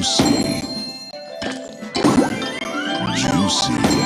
Juicy. Juicy.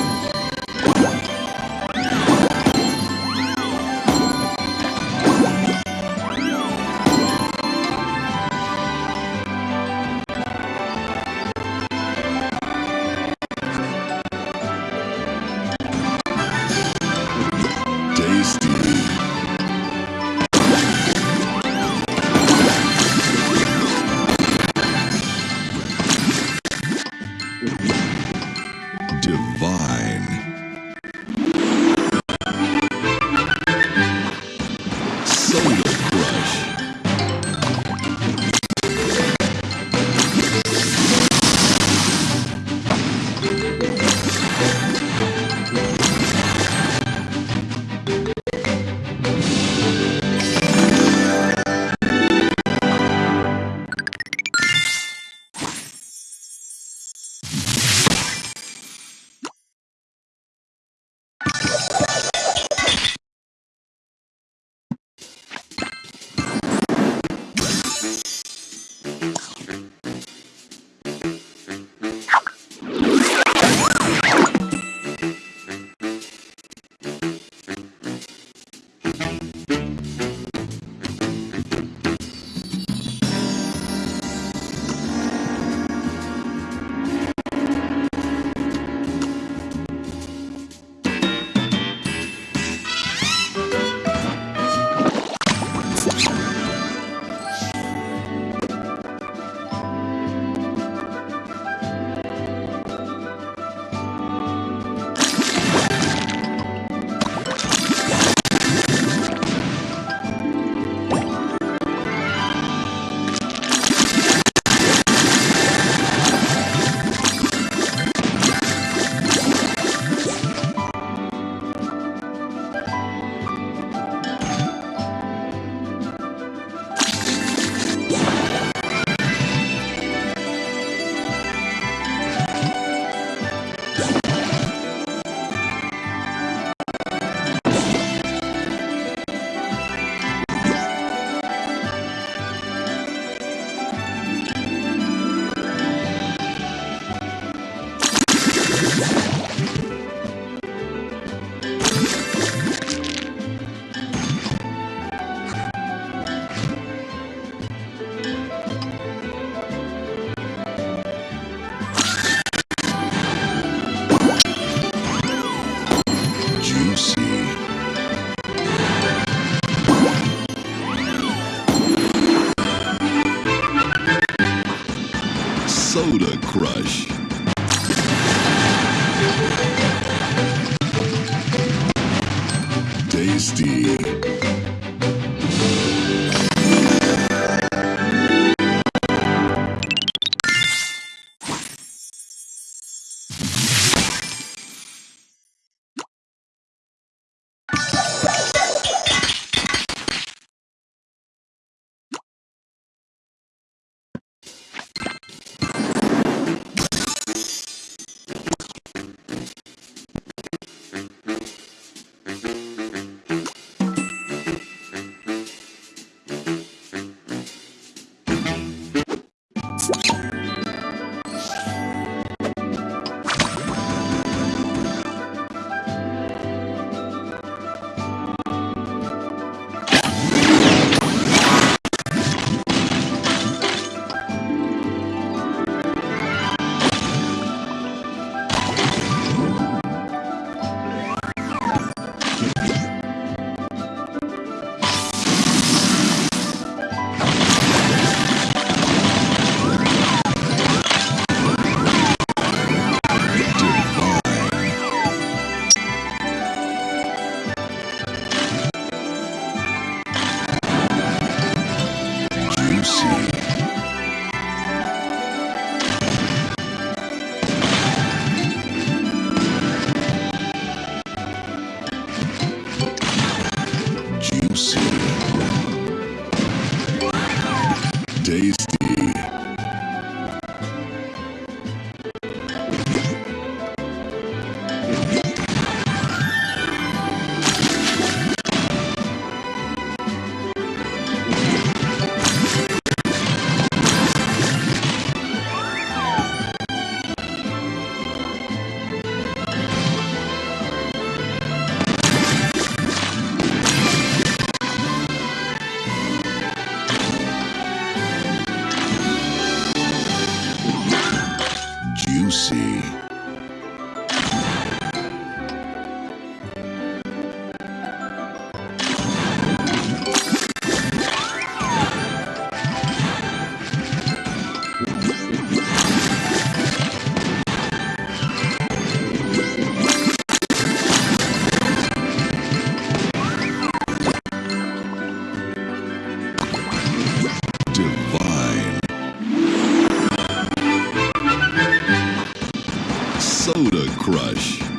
Crush.